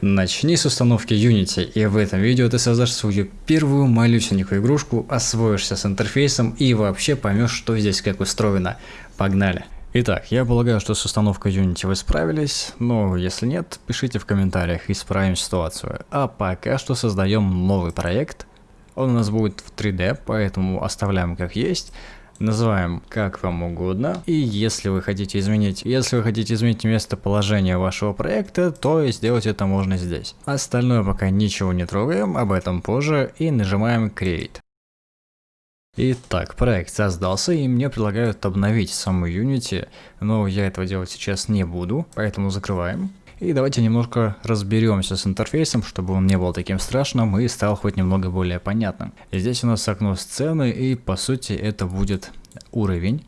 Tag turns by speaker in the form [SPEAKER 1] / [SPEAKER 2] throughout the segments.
[SPEAKER 1] Начни с установки Unity, и в этом видео ты создашь свою первую малюсенькую игрушку, освоишься с интерфейсом и вообще поймешь, что здесь как устроено. Погнали! Итак, я полагаю, что с установкой Unity вы справились, но если нет, пишите в комментариях, исправим ситуацию. А пока что создаем новый проект. Он у нас будет в 3D, поэтому оставляем как есть называем как вам угодно. И если вы хотите изменить, если вы хотите изменить местоположение вашего проекта, то сделать это можно здесь. Остальное пока ничего не трогаем, об этом позже и нажимаем Create. Итак, проект создался и мне предлагают обновить саму Unity, но я этого делать сейчас не буду, поэтому закрываем. И давайте немножко разберемся с интерфейсом, чтобы он не был таким страшным и стал хоть немного более понятным. Здесь у нас окно сцены и по сути это будет уровень.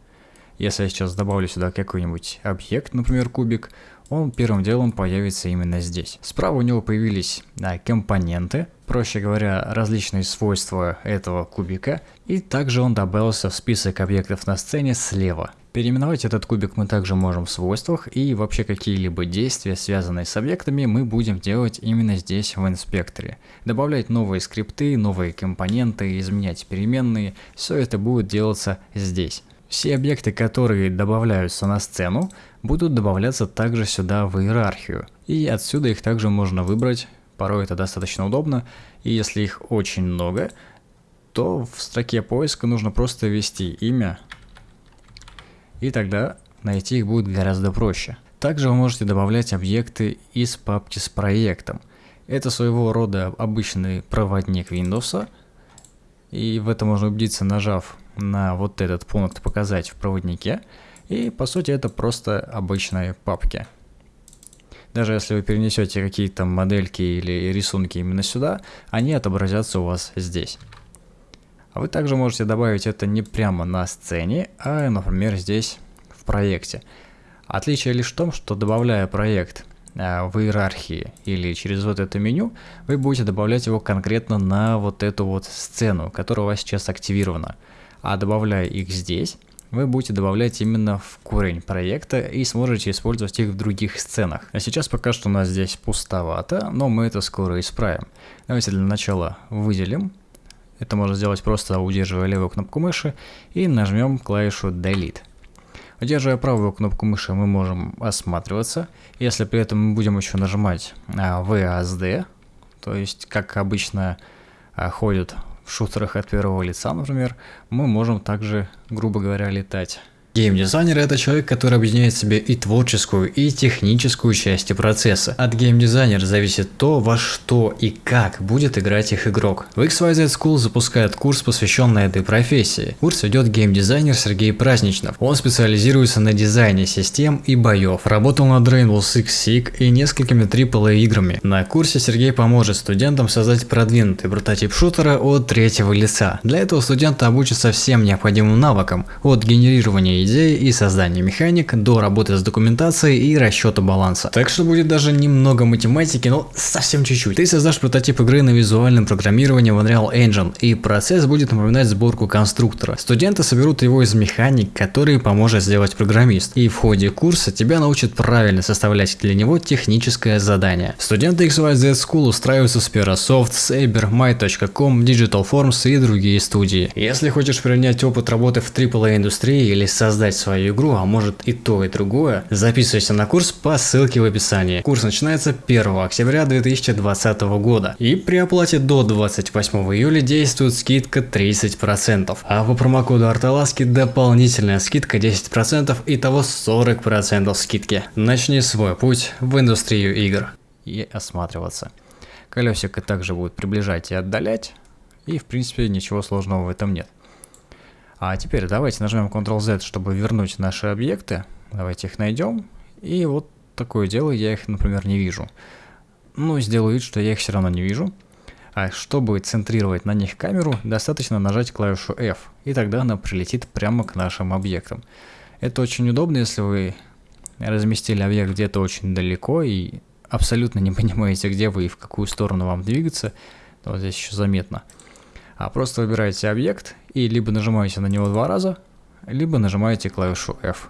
[SPEAKER 1] Если я сейчас добавлю сюда какой-нибудь объект, например кубик, он первым делом появится именно здесь. Справа у него появились а, компоненты, проще говоря, различные свойства этого кубика, и также он добавился в список объектов на сцене слева. Переименовать этот кубик мы также можем в свойствах, и вообще какие-либо действия, связанные с объектами, мы будем делать именно здесь в инспекторе. Добавлять новые скрипты, новые компоненты, изменять переменные, все это будет делаться здесь. Все объекты, которые добавляются на сцену, будут добавляться также сюда в иерархию. И отсюда их также можно выбрать, порой это достаточно удобно, и если их очень много, то в строке поиска нужно просто ввести имя и тогда найти их будет гораздо проще. Также вы можете добавлять объекты из папки с проектом. Это своего рода обычный проводник Windows, и в этом можно убедиться, нажав на вот этот пункт «Показать в проводнике», и по сути это просто обычные папки. Даже если вы перенесете какие-то модельки или рисунки именно сюда, они отобразятся у вас здесь. А вы также можете добавить это не прямо на сцене, а, например, здесь в проекте. Отличие лишь в том, что добавляя проект э, в иерархии или через вот это меню, вы будете добавлять его конкретно на вот эту вот сцену, которая у вас сейчас активирована. А добавляя их здесь, вы будете добавлять именно в корень проекта и сможете использовать их в других сценах. А сейчас пока что у нас здесь пустовато, но мы это скоро исправим. Давайте для начала выделим это можно сделать просто удерживая левую кнопку мыши и нажмем клавишу Delete. Удерживая правую кнопку мыши мы можем осматриваться. Если при этом мы будем еще нажимать VASD, то есть как обычно а, ходят в шутерах от первого лица, например, мы можем также, грубо говоря, летать. Геймдизайнер это человек, который объединяет в себе и творческую, и техническую части процесса. От геймдизайнера зависит то, во что и как будет играть их игрок. В XYZ School запускает курс, посвященный этой профессии. Курс ведет геймдизайнер Сергей Праздничнов. Он специализируется на дизайне систем и боев. Работал над Rainbow Six Siege и несколькими AAA играми. На курсе Сергей поможет студентам создать продвинутый прототип шутера от третьего лица. Для этого студенты обучатся всем необходимым навыкам, от генерирования идеи и создания механик до работы с документацией и расчета баланса. Так что будет даже немного математики, но совсем чуть-чуть. Ты создашь прототип игры на визуальном программировании в Unreal Engine, и процесс будет напоминать сборку конструктора. Студенты соберут его из механик, которые поможет сделать программист, и в ходе курса тебя научат правильно составлять для него техническое задание. Студенты XYZ School устраиваются с Perasoft, Saber, My.com, Digital Forms и другие студии. Если хочешь принять опыт работы в AAA индустрии или создать создать свою игру, а может и то и другое, записывайся на курс по ссылке в описании. Курс начинается 1 октября 2020 года и при оплате до 28 июля действует скидка 30%, а по промокоду Арталаски дополнительная скидка 10% и того 40% скидки. Начни свой путь в индустрию игр и осматриваться. Колесико также будет приближать и отдалять, и в принципе ничего сложного в этом нет. А теперь давайте нажмем Ctrl-Z, чтобы вернуть наши объекты. Давайте их найдем. И вот такое дело, я их, например, не вижу. Ну, сделаю вид, что я их все равно не вижу. А чтобы центрировать на них камеру, достаточно нажать клавишу F, и тогда она прилетит прямо к нашим объектам. Это очень удобно, если вы разместили объект где-то очень далеко и абсолютно не понимаете, где вы и в какую сторону вам двигаться. Вот здесь еще заметно а просто выбираете объект и либо нажимаете на него два раза, либо нажимаете клавишу F.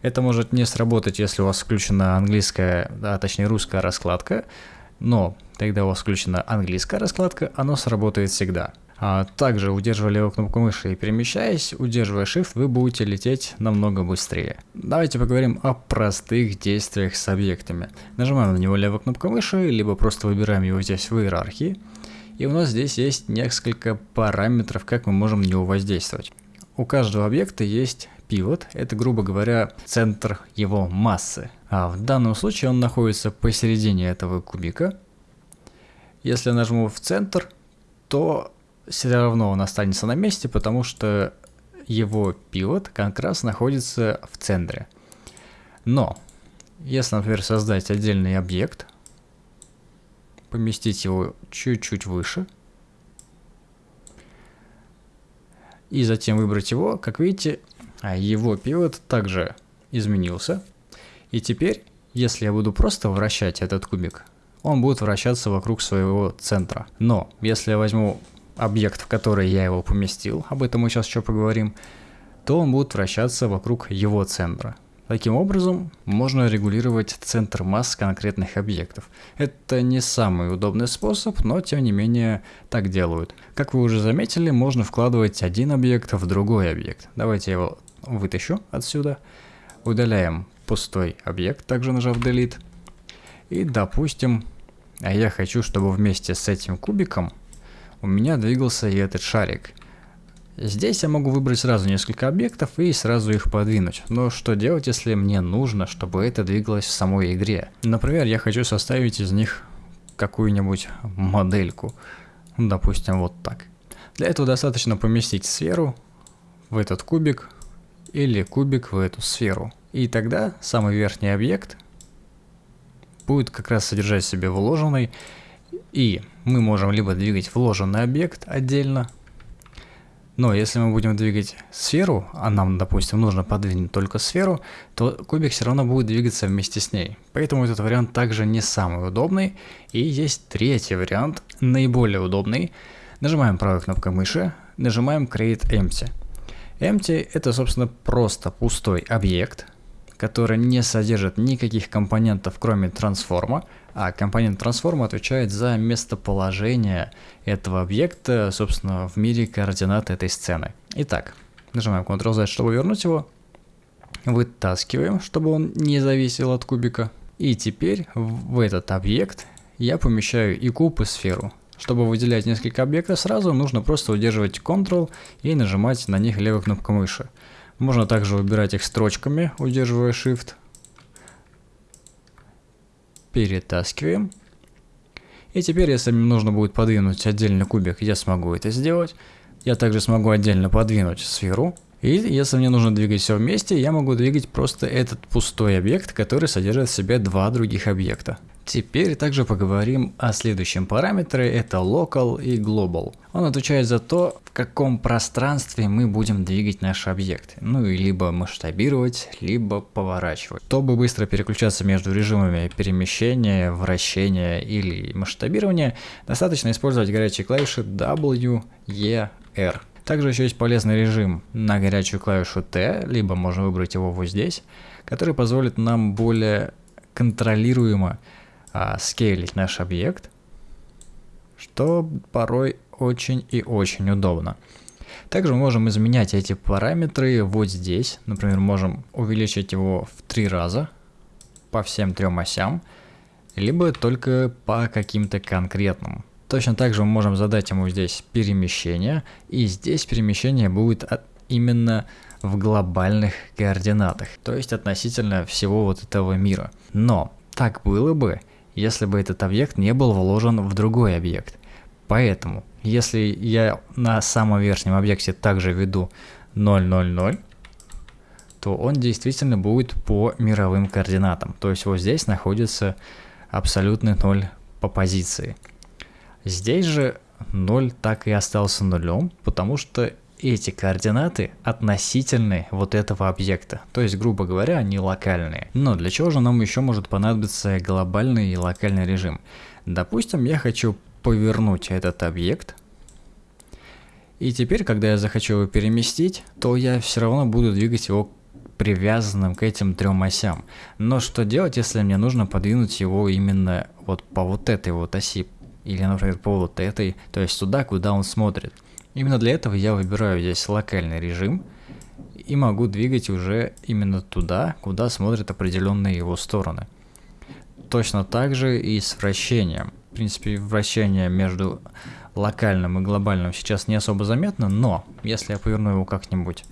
[SPEAKER 1] Это может не сработать, если у вас включена английская, а точнее русская раскладка, Но когда у вас включена английская раскладка, оно сработает всегда. А также, удерживая левую кнопку мыши и перемещаясь, удерживая Shift, вы будете лететь намного быстрее. Давайте поговорим о простых действиях с объектами. Нажимаем на него левую кнопку мыши, либо просто выбираем его здесь в иерархии. И у нас здесь есть несколько параметров, как мы можем на него воздействовать. У каждого объекта есть пивот, это, грубо говоря, центр его массы. А в данном случае он находится посередине этого кубика. Если я нажму в центр, то все равно он останется на месте, потому что его пивот как раз находится в центре. Но, если, например, создать отдельный объект, поместить его чуть-чуть выше, и затем выбрать его, как видите, его пивот также изменился. И теперь, если я буду просто вращать этот кубик, он будет вращаться вокруг своего центра. Но, если я возьму объект, в который я его поместил, об этом мы сейчас еще поговорим, то он будет вращаться вокруг его центра. Таким образом, можно регулировать центр масс конкретных объектов. Это не самый удобный способ, но тем не менее так делают. Как вы уже заметили, можно вкладывать один объект в другой объект. Давайте я его вытащу отсюда. Удаляем пустой объект, также нажав Delete. И допустим, а я хочу, чтобы вместе с этим кубиком у меня двигался и этот шарик. Здесь я могу выбрать сразу несколько объектов и сразу их подвинуть. Но что делать, если мне нужно, чтобы это двигалось в самой игре? Например, я хочу составить из них какую-нибудь модельку. Допустим, вот так. Для этого достаточно поместить сферу в этот кубик или кубик в эту сферу. И тогда самый верхний объект будет как раз содержать в себе вложенный и мы можем либо двигать вложенный объект отдельно, но если мы будем двигать сферу, а нам, допустим, нужно подвинуть только сферу, то кубик все равно будет двигаться вместе с ней. Поэтому этот вариант также не самый удобный. И есть третий вариант, наиболее удобный. Нажимаем правой кнопкой мыши, нажимаем Create Empty. Empty это, собственно, просто пустой объект, который не содержит никаких компонентов, кроме трансформа, а компонент трансформа отвечает за местоположение этого объекта, собственно, в мире координат этой сцены. Итак, нажимаем Ctrl-Z, чтобы вернуть его. Вытаскиваем, чтобы он не зависел от кубика. И теперь в этот объект я помещаю и куб, и сферу. Чтобы выделять несколько объектов сразу, нужно просто удерживать Ctrl и нажимать на них левой кнопкой мыши. Можно также выбирать их строчками, удерживая Shift перетаскиваем. И теперь, если мне нужно будет подвинуть отдельный кубик, я смогу это сделать. Я также смогу отдельно подвинуть сферу. И если мне нужно двигать все вместе, я могу двигать просто этот пустой объект, который содержит в себе два других объекта. Теперь также поговорим о следующем параметре, это local и global. Он отвечает за то, в каком пространстве мы будем двигать наш объект. Ну и либо масштабировать, либо поворачивать. Чтобы быстро переключаться между режимами перемещения, вращения или масштабирования, достаточно использовать горячие клавиши W, E, R. Также еще есть полезный режим на горячую клавишу T, либо можно выбрать его вот здесь, который позволит нам более контролируемо а, скейлить наш объект, что порой очень и очень удобно. Также мы можем изменять эти параметры вот здесь. Например, можем увеличить его в три раза по всем трем осям, либо только по каким-то конкретным. Точно так же мы можем задать ему здесь перемещение, и здесь перемещение будет от, именно в глобальных координатах, то есть относительно всего вот этого мира. Но так было бы, если бы этот объект не был вложен в другой объект. Поэтому, если я на самом верхнем объекте также веду 0,0,0, то он действительно будет по мировым координатам. То есть вот здесь находится абсолютный 0 по позиции. Здесь же 0 так и остался нулем, потому что эти координаты относительны вот этого объекта, то есть, грубо говоря, они локальные. Но для чего же нам еще может понадобиться глобальный и локальный режим? Допустим, я хочу повернуть этот объект, и теперь, когда я захочу его переместить, то я все равно буду двигать его привязанным к этим трем осям. Но что делать, если мне нужно подвинуть его именно вот по вот этой вот оси, или, например, по вот этой, то есть туда, куда он смотрит. Именно для этого я выбираю здесь локальный режим и могу двигать уже именно туда, куда смотрят определенные его стороны. Точно так же и с вращением. В принципе, вращение между локальным и глобальным сейчас не особо заметно, но если я поверну его как-нибудь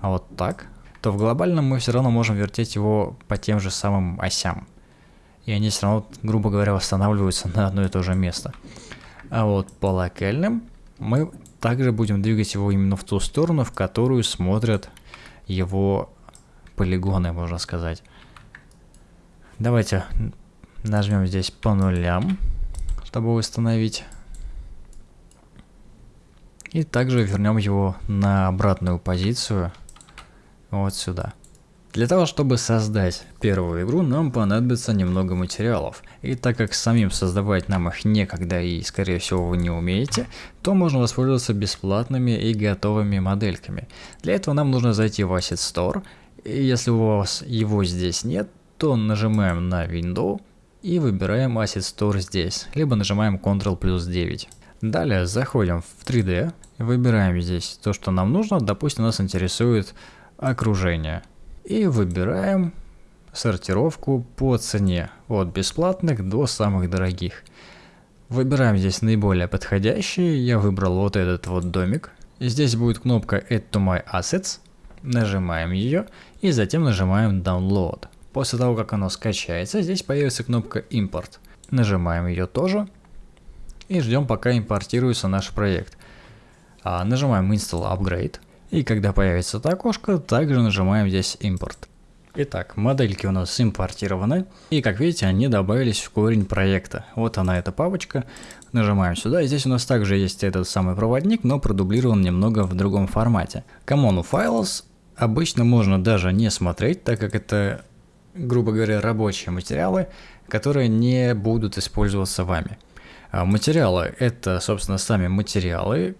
[SPEAKER 1] вот так, то в глобальном мы все равно можем вертеть его по тем же самым осям. И они все равно, грубо говоря, восстанавливаются на одно и то же место. А вот по локальным мы также будем двигать его именно в ту сторону, в которую смотрят его полигоны, можно сказать. Давайте нажмем здесь по нулям, чтобы восстановить. И также вернем его на обратную позицию, вот сюда. Для того, чтобы создать первую игру, нам понадобится немного материалов. И так как самим создавать нам их некогда и, скорее всего, вы не умеете, то можно воспользоваться бесплатными и готовыми модельками. Для этого нам нужно зайти в Asset Store. И если у вас его здесь нет, то нажимаем на Window и выбираем Asset Store здесь, либо нажимаем Ctrl плюс 9. Далее заходим в 3D, выбираем здесь то, что нам нужно, допустим, нас интересует окружение. И выбираем сортировку по цене, от бесплатных до самых дорогих. Выбираем здесь наиболее подходящие, я выбрал вот этот вот домик. Здесь будет кнопка Add to my assets, нажимаем ее и затем нажимаем Download. После того, как оно скачается, здесь появится кнопка Import. Нажимаем ее тоже и ждем, пока импортируется наш проект. А, нажимаем Install Upgrade. И когда появится это окошко, также нажимаем здесь импорт. Итак, модельки у нас импортированы, и как видите, они добавились в корень проекта. Вот она эта папочка, нажимаем сюда, и здесь у нас также есть этот самый проводник, но продублирован немного в другом формате. Common Files обычно можно даже не смотреть, так как это, грубо говоря, рабочие материалы, которые не будут использоваться вами. А материалы – это, собственно, сами материалы,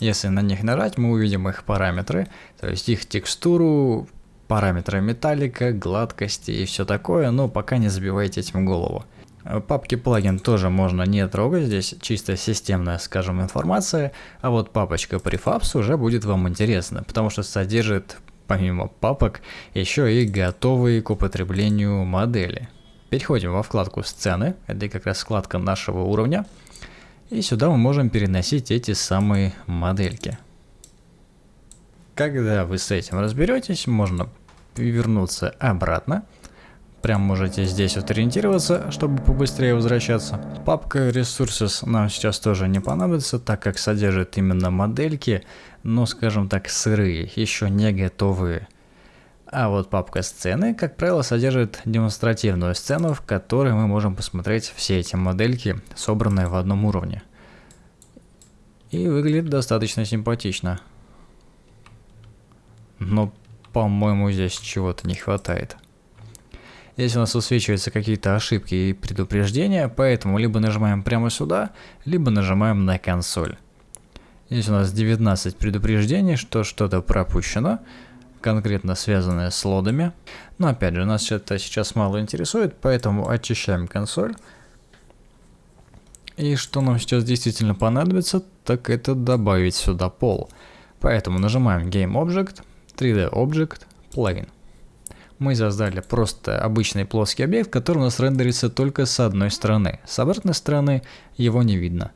[SPEAKER 1] если на них нажать, мы увидим их параметры, то есть их текстуру, параметры металлика, гладкости и все такое, но пока не забивайте этим голову. Папки плагин тоже можно не трогать, здесь чисто системная, скажем, информация, а вот папочка Prefabs уже будет вам интересна, потому что содержит, помимо папок, еще и готовые к употреблению модели. Переходим во вкладку «Сцены», это как раз вкладка нашего уровня. И сюда мы можем переносить эти самые модельки. Когда вы с этим разберетесь, можно вернуться обратно. Прям можете здесь вот ориентироваться, чтобы побыстрее возвращаться. Папка Resources нам сейчас тоже не понадобится, так как содержит именно модельки, но, скажем так, сырые, еще не готовые. А вот папка сцены, как правило, содержит демонстративную сцену, в которой мы можем посмотреть все эти модельки, собранные в одном уровне. И выглядит достаточно симпатично. Но, по-моему, здесь чего-то не хватает. Здесь у нас высвечиваются какие-то ошибки и предупреждения, поэтому либо нажимаем прямо сюда, либо нажимаем на консоль. Здесь у нас 19 предупреждений, что что-то пропущено конкретно связанное с лодами. Но опять же, нас это сейчас мало интересует, поэтому очищаем консоль. И что нам сейчас действительно понадобится, так это добавить сюда пол. Поэтому нажимаем Game Object, 3D Object, Plugin. Мы создали просто обычный плоский объект, который у нас рендерится только с одной стороны. С обратной стороны его не видно.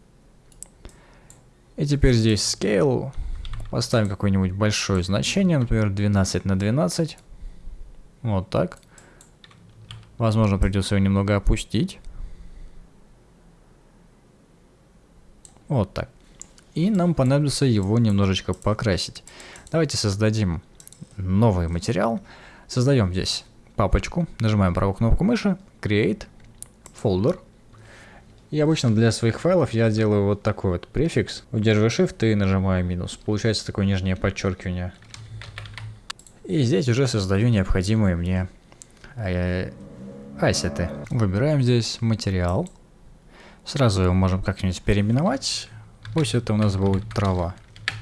[SPEAKER 1] И теперь здесь Scale Поставим какое-нибудь большое значение, например, 12 на 12. Вот так. Возможно, придется его немного опустить. Вот так. И нам понадобится его немножечко покрасить. Давайте создадим новый материал. Создаем здесь папочку, нажимаем правую кнопку мыши, Create, Folder. И обычно для своих файлов я делаю вот такой вот префикс. Удерживаю Shift и нажимаю минус. Получается такое нижнее подчеркивание. И здесь уже создаю необходимые мне э, ассеты. Выбираем здесь материал. Сразу его можем как-нибудь переименовать. Пусть это у нас будет трава.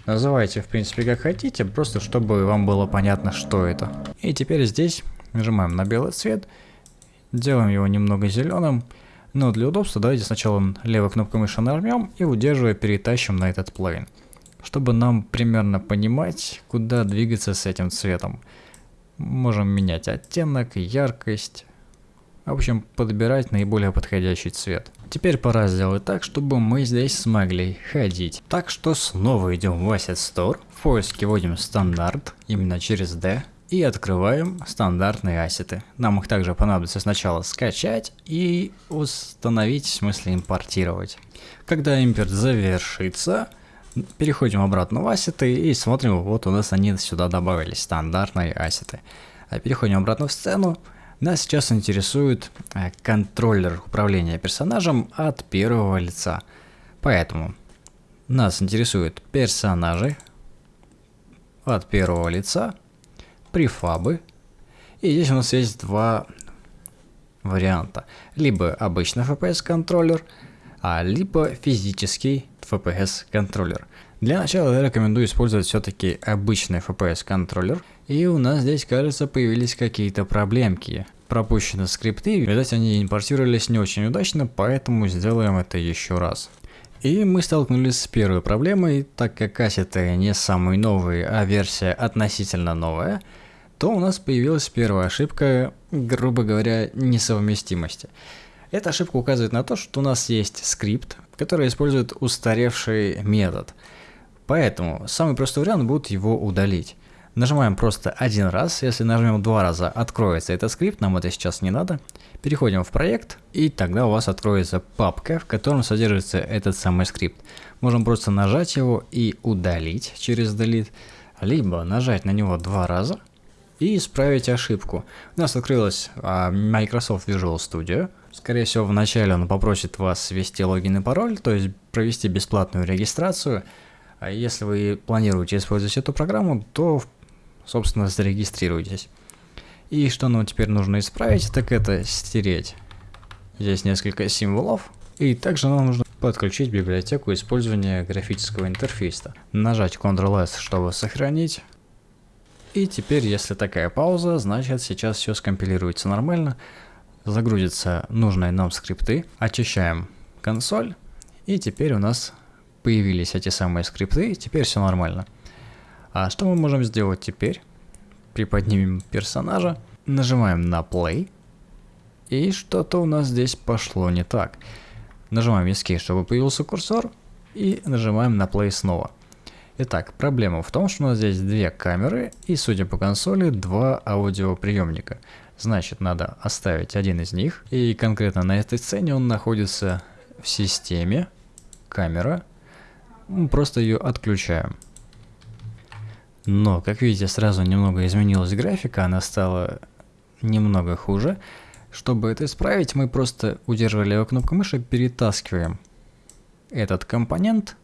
[SPEAKER 1] Называйте, в принципе, как хотите, просто чтобы вам было понятно, что это. И теперь здесь нажимаем на белый цвет, делаем его немного зеленым, но для удобства давайте сначала левой кнопкой мыши нажмем и удерживая перетащим на этот плейн, чтобы нам примерно понимать, куда двигаться с этим цветом. Можем менять оттенок, яркость, в общем, подбирать наиболее подходящий цвет. Теперь пора сделать так, чтобы мы здесь смогли ходить. Так что снова идем в Asset Store, в поиске вводим стандарт, именно через D, и открываем стандартные ассеты. Нам их также понадобится сначала скачать и установить, в смысле импортировать. Когда импорт завершится, переходим обратно в ассеты и смотрим, вот у нас они сюда добавились, стандартные ассеты. А переходим обратно в сцену, нас сейчас интересует э, контроллер управления персонажем от первого лица. Поэтому нас интересуют персонажи от первого лица, префабы. И здесь у нас есть два варианта. Либо обычный FPS контроллер, а либо физический FPS контроллер. Для начала я рекомендую использовать все-таки обычный FPS контроллер. И у нас здесь, кажется, появились какие-то проблемки. Пропущены скрипты, видать они импортировались не очень удачно, поэтому сделаем это еще раз. И мы столкнулись с первой проблемой, так как кассеты не самые новые, а версия относительно новая, то у нас появилась первая ошибка, грубо говоря, несовместимости. Эта ошибка указывает на то, что у нас есть скрипт, который использует устаревший метод. Поэтому самый простой вариант будет его удалить. Нажимаем просто один раз, если нажмем два раза, откроется этот скрипт, нам это сейчас не надо. Переходим в проект, и тогда у вас откроется папка, в котором содержится этот самый скрипт. Можем просто нажать его и удалить через delete, либо нажать на него два раза и исправить ошибку. У нас открылась а, Microsoft Visual Studio. Скорее всего, вначале он попросит вас ввести логин и пароль, то есть провести бесплатную регистрацию. А если вы планируете использовать эту программу, то собственно, зарегистрируйтесь. И что нам теперь нужно исправить, так это стереть здесь несколько символов. И также нам нужно подключить библиотеку использования графического интерфейса. Нажать Ctrl-S, чтобы сохранить. И теперь, если такая пауза, значит сейчас все скомпилируется нормально. Загрузятся нужные нам скрипты. Очищаем консоль. И теперь у нас появились эти самые скрипты. Теперь все нормально. А что мы можем сделать теперь? Приподнимем персонажа, нажимаем на play, и что-то у нас здесь пошло не так. Нажимаем Escape, чтобы появился курсор, и нажимаем на play снова. Итак, проблема в том, что у нас здесь две камеры и, судя по консоли, два аудиоприемника. Значит, надо оставить один из них, и конкретно на этой сцене он находится в системе, камера, мы просто ее отключаем. Но, как видите, сразу немного изменилась графика, она стала немного хуже. Чтобы это исправить, мы просто, удерживая левую кнопку мыши, перетаскиваем этот компонент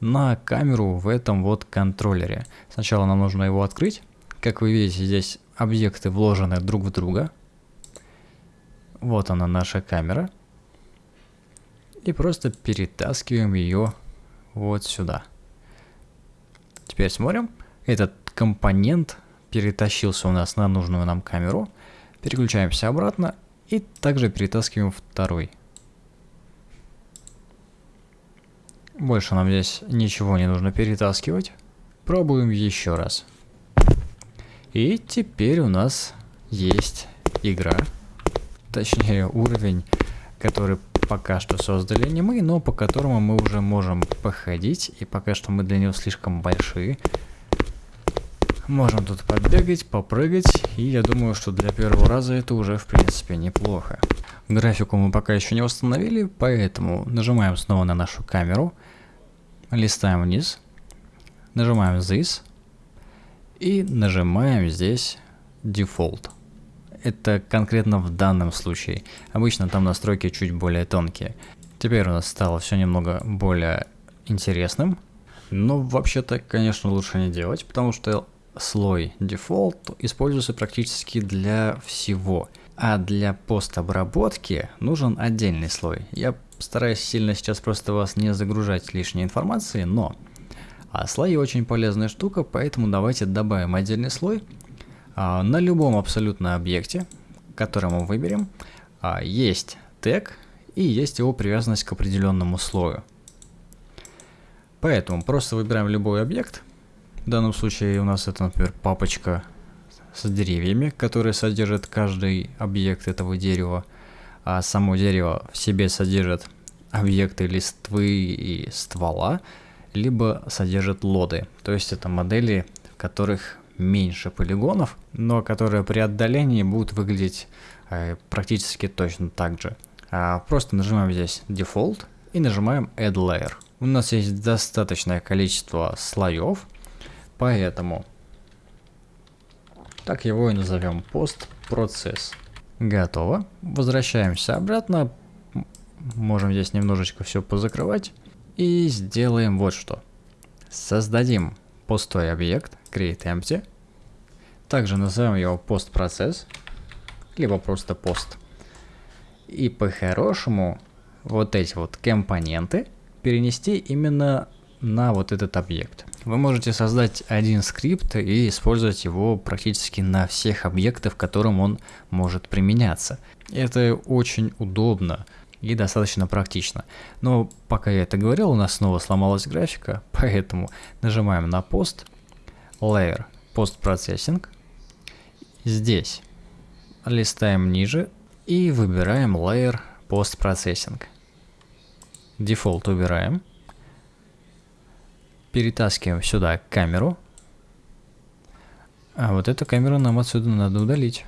[SPEAKER 1] на камеру в этом вот контроллере. Сначала нам нужно его открыть. Как вы видите, здесь объекты вложены друг в друга. Вот она наша камера. И просто перетаскиваем ее вот сюда. Теперь смотрим. Этот компонент перетащился у нас на нужную нам камеру. Переключаемся обратно и также перетаскиваем второй. Больше нам здесь ничего не нужно перетаскивать. Пробуем еще раз. И теперь у нас есть игра, точнее уровень, который пока что создали не мы, но по которому мы уже можем походить, и пока что мы для него слишком большие. Можем тут побегать, попрыгать, и я думаю, что для первого раза это уже в принципе неплохо. Графику мы пока еще не установили, поэтому нажимаем снова на нашу камеру, листаем вниз, нажимаем This, и нажимаем здесь Default это конкретно в данном случае. Обычно там настройки чуть более тонкие. Теперь у нас стало все немного более интересным. Но вообще-то, конечно, лучше не делать, потому что слой Default используется практически для всего. А для постобработки нужен отдельный слой. Я стараюсь сильно сейчас просто вас не загружать лишней информацией, но А слои очень полезная штука, поэтому давайте добавим отдельный слой на любом абсолютно объекте, который мы выберем, а, есть тег и есть его привязанность к определенному слою. Поэтому просто выбираем любой объект. В данном случае у нас это, например, папочка с деревьями, которые содержит каждый объект этого дерева. А само дерево в себе содержит объекты листвы и ствола, либо содержит лоды. То есть это модели, в которых меньше полигонов, но которые при отдалении будут выглядеть э, практически точно так же. А просто нажимаем здесь Default и нажимаем Add Layer. У нас есть достаточное количество слоев, поэтому так его и назовем постпроцесс. Готово. Возвращаемся обратно. Можем здесь немножечко все позакрывать. И сделаем вот что. Создадим пустой объект create empty. Также назовем его постпроцесс, либо просто пост. И по-хорошему вот эти вот компоненты перенести именно на вот этот объект. Вы можете создать один скрипт и использовать его практически на всех объектах, в котором он может применяться. Это очень удобно и достаточно практично. Но пока я это говорил, у нас снова сломалась графика, поэтому нажимаем на пост, Layer, Post Processing. Здесь листаем ниже и выбираем Layer Post Processing. Дефолт убираем перетаскиваем сюда камеру. А вот эту камеру нам отсюда надо удалить.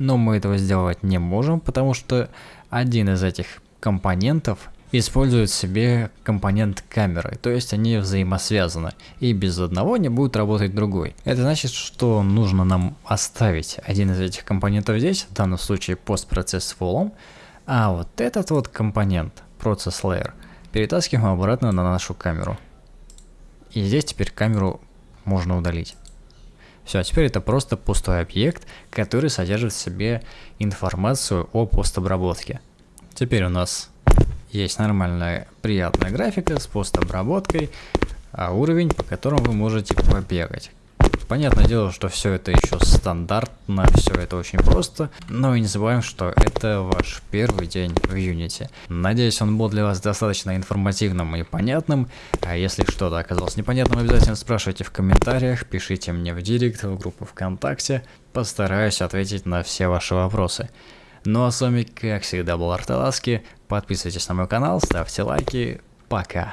[SPEAKER 1] Но мы этого сделать не можем, потому что один из этих компонентов использует в себе компонент камеры, то есть они взаимосвязаны, и без одного не будет работать другой. Это значит, что нужно нам оставить один из этих компонентов здесь, в данном случае постпроцесс волом, а вот этот вот компонент, процесс layer, перетаскиваем обратно на нашу камеру. И здесь теперь камеру можно удалить. Все, а теперь это просто пустой объект, который содержит в себе информацию о постобработке. Теперь у нас есть нормальная приятная графика с постобработкой, а уровень, по которому вы можете побегать. Понятное дело, что все это еще стандартно, все это очень просто, но и не забываем, что это ваш первый день в Unity. Надеюсь, он был для вас достаточно информативным и понятным, а если что-то оказалось непонятным, обязательно спрашивайте в комментариях, пишите мне в директ, в группу ВКонтакте, постараюсь ответить на все ваши вопросы. Ну а с вами, как всегда, был Арталаски, подписывайтесь на мой канал, ставьте лайки, пока.